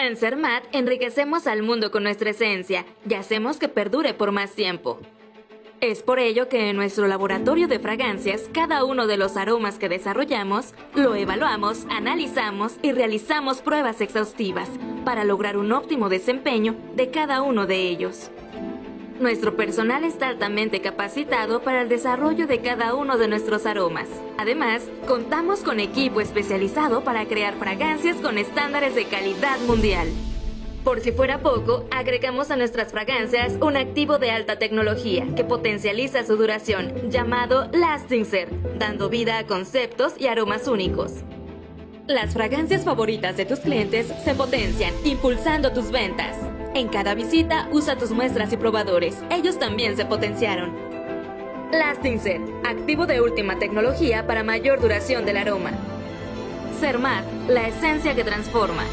En Cermat enriquecemos al mundo con nuestra esencia y hacemos que perdure por más tiempo. Es por ello que en nuestro laboratorio de fragancias, cada uno de los aromas que desarrollamos, lo evaluamos, analizamos y realizamos pruebas exhaustivas para lograr un óptimo desempeño de cada uno de ellos. Nuestro personal está altamente capacitado para el desarrollo de cada uno de nuestros aromas. Además, contamos con equipo especializado para crear fragancias con estándares de calidad mundial. Por si fuera poco, agregamos a nuestras fragancias un activo de alta tecnología que potencializa su duración, llamado Lasting Ser, dando vida a conceptos y aromas únicos. Las fragancias favoritas de tus clientes se potencian, impulsando tus ventas. En cada visita, usa tus muestras y probadores. Ellos también se potenciaron. Lasting Set, activo de última tecnología para mayor duración del aroma. Sermat, la esencia que transforma.